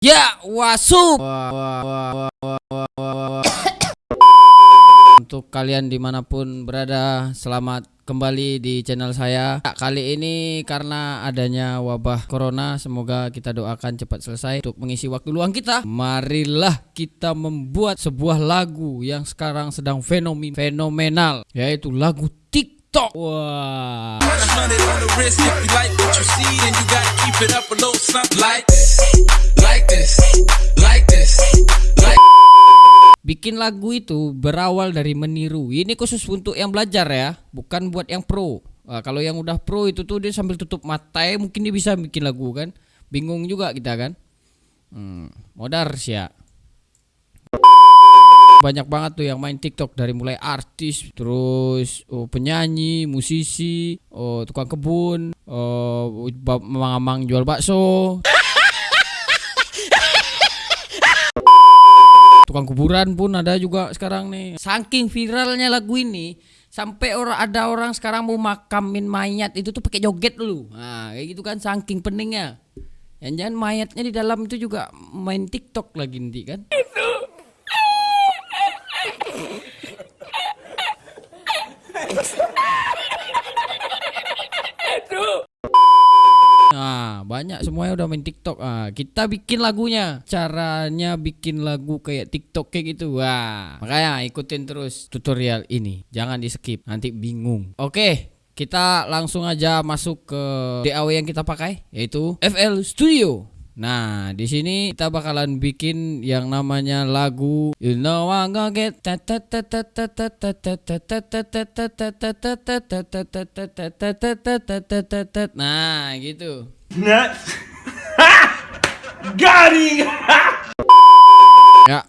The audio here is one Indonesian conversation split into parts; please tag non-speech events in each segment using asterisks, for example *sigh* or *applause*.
Ya, wasup. Untuk kalian di mana pun berada, selamat kembali di channel saya. Ya, kali ini karena adanya wabah corona, semoga kita doakan cepat selesai untuk mengisi waktu luang kita. Marilah kita membuat sebuah lagu yang sekarang sedang fenomen fenomenal, yaitu lagu TikTok. Wah. Hundred Bikin lagu itu berawal dari meniru. Ini khusus untuk yang belajar ya, bukan buat yang pro. Nah, kalau yang udah pro itu tuh dia sambil tutup mata ya mungkin dia bisa bikin lagu kan. Bingung juga kita kan. Hmm, modar sih ya. Banyak banget tuh yang main TikTok dari mulai artis, terus oh, penyanyi, musisi, oh, tukang kebun, oh, mamang jual bakso, tukang kuburan pun ada juga sekarang nih. Saking viralnya lagu ini, sampai orang ada orang sekarang mau makamin mayat itu tuh pakai joget dulu. Nah, kayak gitu kan saking peningnya. Yang jangan mayatnya di dalam itu juga main TikTok lagi nanti kan. Banyak semuanya udah main TikTok. Ah, kita bikin lagunya. Caranya bikin lagu kayak TikTok kayak gitu. Wah, makanya ikutin terus tutorial ini. Jangan di-skip, nanti bingung. Oke, kita langsung aja masuk ke DAW yang kita pakai yaitu FL Studio. Nah, di sini kita bakalan bikin yang namanya lagu You Know I'm Gonna Get Nah, gitu. Nuts. Him. Ya,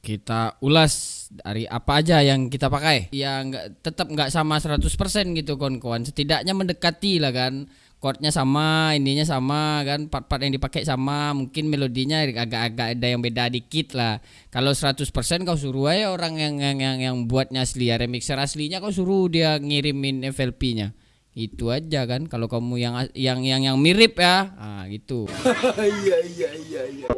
kita ulas dari apa aja yang kita pakai. Ya nggak tetap nggak sama 100% gitu kawan-kawan. Setidaknya mendekati lah kan. Chordnya sama, ininya sama kan, part-part yang dipakai sama, mungkin melodinya agak-agak ada yang beda dikit lah. Kalau 100% kau suruh aja orang yang yang yang, yang buatnya asli ya remixer aslinya kau suruh dia ngirimin FLP-nya. Itu aja kan kalau kamu yang yang yang yang mirip ya. Ah gitu. *laughs* Iya iya iya iya.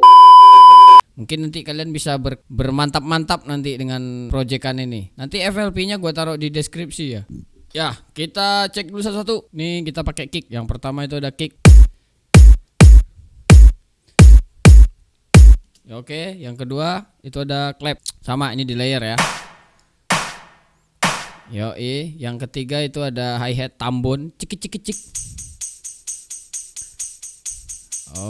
Mungkin nanti kalian bisa ber- bermantap-mantap nanti dengan proyekan ini. Nanti FLP-nya gua taruh di deskripsi ya. Ya, kita cek dulu satu-satu. Nih kita pakai kick. Yang pertama itu ada kick. Ya, Oke, yang kedua itu ada clap. Sama ini di layer ya. Yoi, yang ketiga itu ada hi hat tambon, cik cik cik.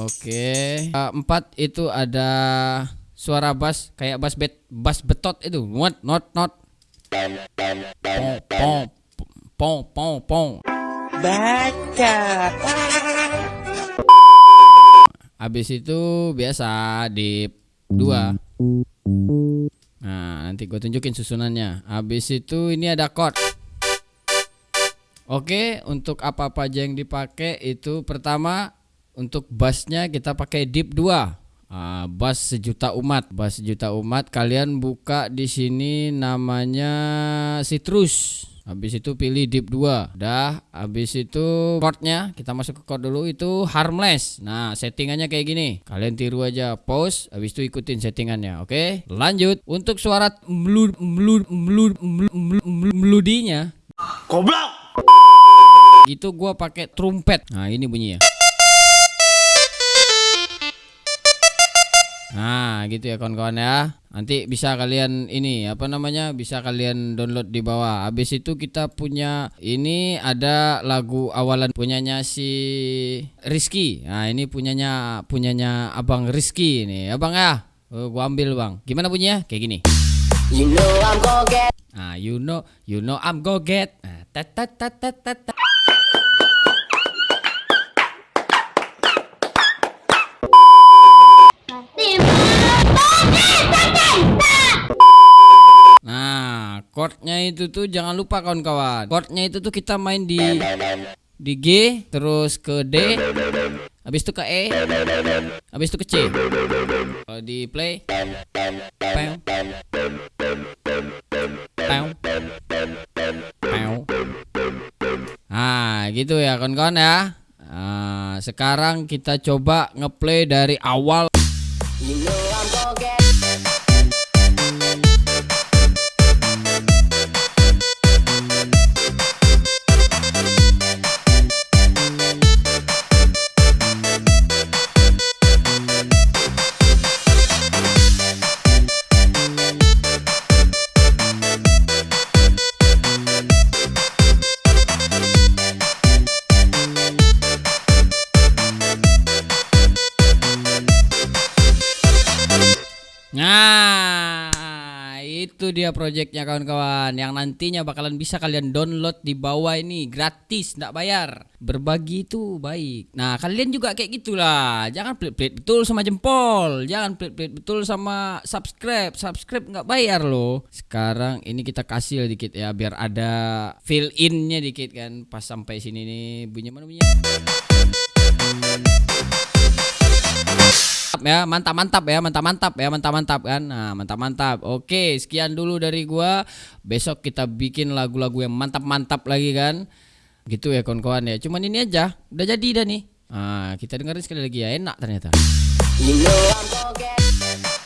Oke, Eh, empat itu ada suara bass kayak bass bet bass betot itu, not not not. Pong pong pong pong pong. Baca. Habis itu biasa di dua. Nanti gue tunjukin susunannya. Habis itu ini ada chord. Oke, untuk apa-apa aja yang dipakai itu pertama untuk bassnya kita pakai deep 2. Ah, bass sejuta umat, bass sejuta umat. Kalian buka di sini namanya Citrus. Habis itu pilih deep 2. Dah, habis itu chordnya kita masuk ke chord dulu itu harmless. Nah, settingannya kayak gini. Kalian tiru aja, pause, habis itu ikutin settingannya, oke? Lanjut. Untuk suara melud melud melud melud melud melodinya Goblok. itu gua pakai trumpet. Nah, ini bunyi Nah, gitu ya kawan-kawan ya. Nanti bisa kalian ini apa namanya? Bisa kalian download di bawah. Habis itu kita punya ini ada lagu awalan punyanya si Rizky. Nah, ini punyanya punyanya Abang Rizky ini. Abang ya. Oh, gua ambil, Bang. Gimana bunyinya? Kayak gini. You know I'm gonna get Ah, you know, you know I'm go get. Ah, tat tat tat tat. tat. Nah, chordnya itu tuh jangan lupa kawan-kawan. Chordnya itu tuh kita main di di G, terus ke D, habis itu ke E, habis itu ke C. Kalau di play, Pew. Pew. Pew. Nah, gitu ya kawan-kawan ya. Nah, sekarang kita coba ngeplay dari awal You know itu dia proyeknya kawan-kawan yang nantinya bakalan bisa kalian download di bawah ini gratis, nggak bayar. Berbagi itu baik. Nah, kalian juga kayak gitulah. Jangan pelit-pelit betul sama jempol, jangan pelit-pelit betul sama subscribe. Subscribe nggak bayar loh. Sekarang ini kita kasih dikit ya biar ada fill innya dikit kan pas sampai sini nih bunyi mana bunyinya? Mantap ya mantap mantap ya mantap mantap ya mantap mantap kan? Nah mantap mantap. Oke sekian dulu dari gua. Besok kita bikin lagu-lagu yang mantap mantap lagi kan? Gitu ya kawan-kawan ya. Cuman ini aja udah jadi dah nih. Nah kita dengerin sekali lagi ya. Enak ternyata. You know I'm.